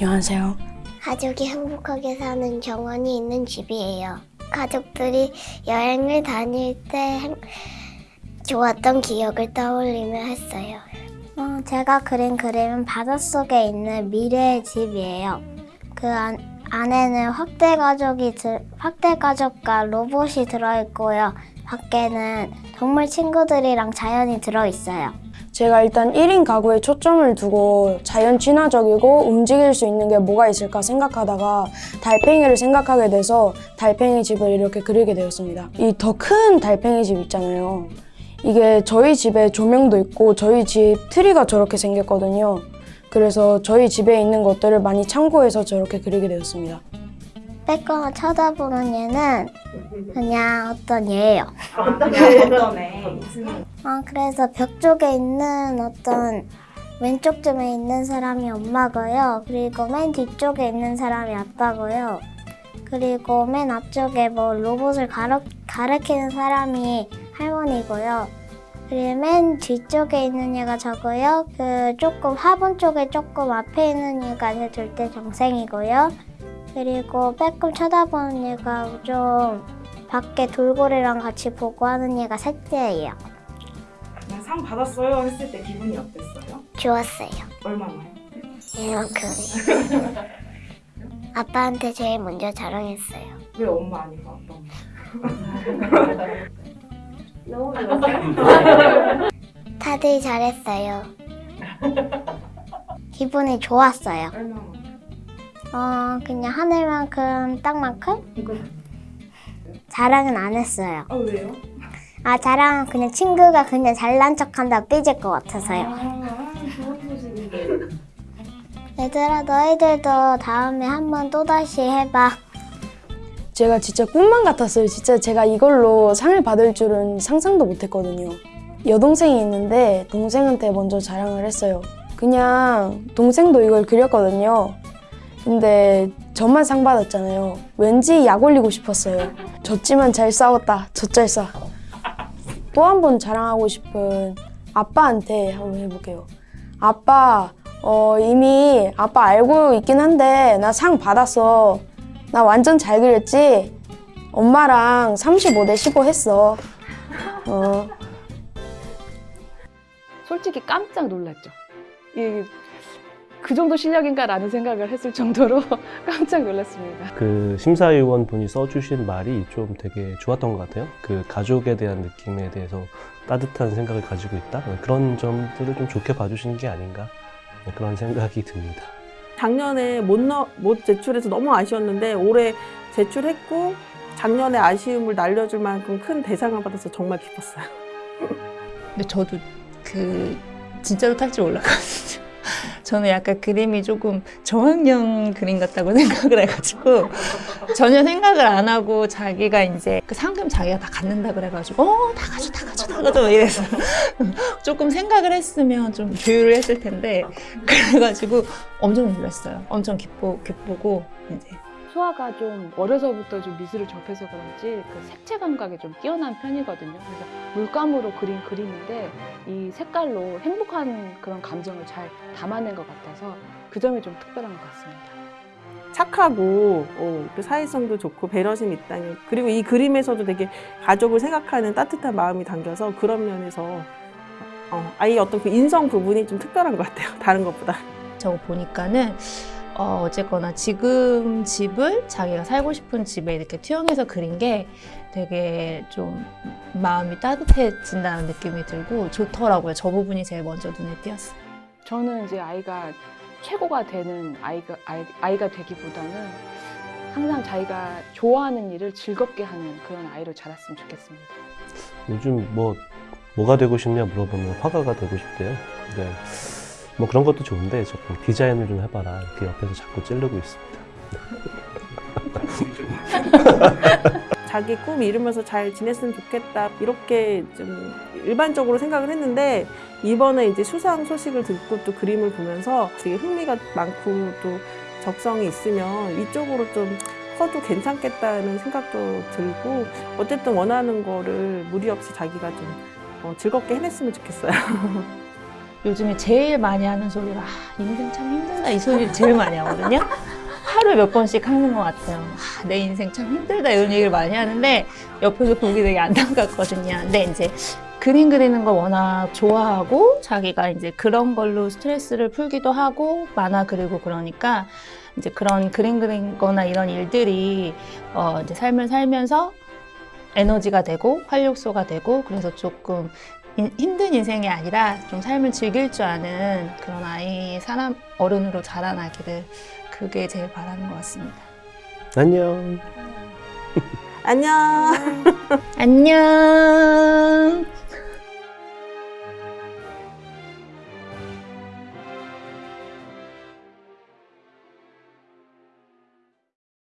안녕하세요. 가족이 행복하게 사는 정원이 있는 집이에요. 가족들이 여행을 다닐 때 행- 좋았던 기억을 떠올리며 했어요. 어, 제가 그린 그림은 바닷속에 있는 미래의 집이에요. 그 안, 안에는 확대 가족이 들, 확대 가족과 로봇이 들어 있고요. 밖에는 동물 친구들이랑 자연이 들어 있어요. 제가 일단 1인 가구에 초점을 두고 자연 친화적이고 움직일 수 있는 게 뭐가 있을까 생각하다가 달팽이를 생각하게 돼서 달팽이 집을 이렇게 그리게 되었습니다. 이 더 큰 달팽이 집 있잖아요. 이게 저희 집에 조명도 있고 저희 집 트리가 저렇게 생겼거든요. 그래서 저희 집에 있는 것들을 많이 참고해서 저렇게 그리게 되었습니다. 빼거나 쳐다보는 얘는 그냥 어떤 얘예요. 어떤 애? 아, 그래서 벽 쪽에 있는 어떤 왼쪽쯤에 있는 사람이 엄마고요. 그리고 맨 뒤쪽에 있는 사람이 아빠고요. 그리고 맨 앞쪽에 뭐 로봇을 가르, 가르치는 사람이 할머니고요. 그리고 맨 뒤쪽에 있는 얘가 저고요. 그 조금 화분 쪽에 조금 앞에 있는 얘가 제 둘째 동생이고요. 그리고 빼끔 쳐다보는 얘가 좀 밖에 돌고래랑 같이 보고 하는 얘가 셋째예요. 상 받았어요 했을 때 기분이 어땠어요? 좋았어요. 얼마나요? 이만큼. 아빠한테 제일 먼저 자랑했어요. 왜 엄마 아니고 아빠? 다들 잘했어요. 기분이 좋았어요. 얼마나? 어, 그냥 하늘만큼 땅만큼? 자랑은 안 했어요. 아 왜요? 아, 자랑은 그냥 친구가 그냥 잘난 척한다 삐질 것 같아서요. 아 좋은 소식인데. 얘들아, 너희들도 다음에 한번 또다시 해봐. 제가 진짜 꿈만 같았어요. 진짜 제가 이걸로 상을 받을 줄은 상상도 못 했거든요. 여동생이 있는데 동생한테 먼저 자랑을 했어요. 그냥 동생도 이걸 그렸거든요. 근데 저만 상 받았잖아요. 왠지 약 올리고 싶었어요. 졌지만 잘 싸웠다. 젖잘싸. 또 한 번 자랑하고 싶은 아빠한테 한번 해볼게요. 아빠, 어, 이미 아빠 알고 있긴 한데 나 상 받았어. 나 완전 잘 그렸지? 엄마랑 35 대 15 했어. 어. 솔직히 깜짝 놀랐죠. 이, 그 정도 실력인가라는 생각을 했을 정도로 깜짝 놀랐습니다. 그 심사위원 분이 써주신 말이 좀 되게 좋았던 것 같아요. 그 가족에 대한 느낌에 대해서 따뜻한 생각을 가지고 있다. 그런 점들을 좀 좋게 봐주시는 게 아닌가 그런 생각이 듭니다. 작년에 못, 넣, 못 제출해서 너무 아쉬웠는데 올해 제출했고 작년에 아쉬움을 날려줄 만큼 큰 대상을 받아서 정말 기뻤어요. 근데 저도 그 진짜로 탈 줄 몰랐거든요. 저는 약간 그림이 조금 저학년 그림 같다고 생각을 해가지고 전혀 생각을 안 하고 자기가 이제 그 상금 자기가 다 갖는다 그래가지고 어 다 가져 다 가져 다 가져 이래서 조금 생각을 했으면 좀 조율을 했을 텐데 그래가지고 엄청 놀랐어요. 엄청 기쁘 기쁘고 이제 소아가 좀 어려서부터 좀 미술을 접해서 그런지 그 색채 감각이 좀 뛰어난 편이거든요. 그래서 물감으로 그린 그림인데 이 색깔로 행복한 그런 감정을 잘 담아낸 것 같아서 그 점이 좀 특별한 것 같습니다. 착하고 어, 그 사회성도 좋고 배려심 있다니 그리고 이 그림에서도 되게 가족을 생각하는 따뜻한 마음이 담겨서 그런 면에서 어, 아이 어떤 그 인성 부분이 좀 특별한 것 같아요. 다른 것보다. 저거 보니까는 어, 어쨌거나 지금 집을 자기가 살고 싶은 집에 이렇게 투영해서 그린 게 되게 좀 마음이 따뜻해진다는 느낌이 들고 좋더라고요. 저 부분이 제일 먼저 눈에 띄었어요. 저는 이제 아이가 최고가 되는 아이가, 아이, 아이가 되기보다는 항상 자기가 좋아하는 일을 즐겁게 하는 그런 아이로 자랐으면 좋겠습니다. 요즘 뭐 뭐가 되고 싶냐 물어보면 화가가 되고 싶대요. 네. 뭐 그런 것도 좋은데 조금 디자인을 좀 해봐라 이렇게 옆에서 자꾸 찌르고 있습니다. 자기 꿈 이루면서 잘 지냈으면 좋겠다 이렇게 좀 일반적으로 생각을 했는데 이번에 이제 수상 소식을 듣고 또 그림을 보면서 되게 흥미가 많고 또 적성이 있으면 이쪽으로 좀 커도 괜찮겠다는 생각도 들고 어쨌든 원하는 거를 무리 없이 자기가 좀 어, 즐겁게 해냈으면 좋겠어요. 요즘에 제일 많이 하는 소리가 아, 인생 참 힘들다 이 소리를 제일 많이 하거든요. 하루에 몇 번씩 하는 것 같아요. 아, 내 인생 참 힘들다 이런 얘기를 많이 하는데 옆에서 보기 되게 안타깝거든요. 근데 이제 그림 그리는 걸 워낙 좋아하고 자기가 이제 그런 걸로 스트레스를 풀기도 하고 만화 그리고 그러니까 이제 그런 그림 그린 거나 이런 일들이 어 이제 삶을 살면서 에너지가 되고 활력소가 되고 그래서 조금 인- 힘든 인생이 아니라 좀 삶을 즐길 줄 아는 그런 아이 사람 어른으로 자라나기를 그게 제일 바라는 것 같습니다. 안녕. 안녕. 안녕.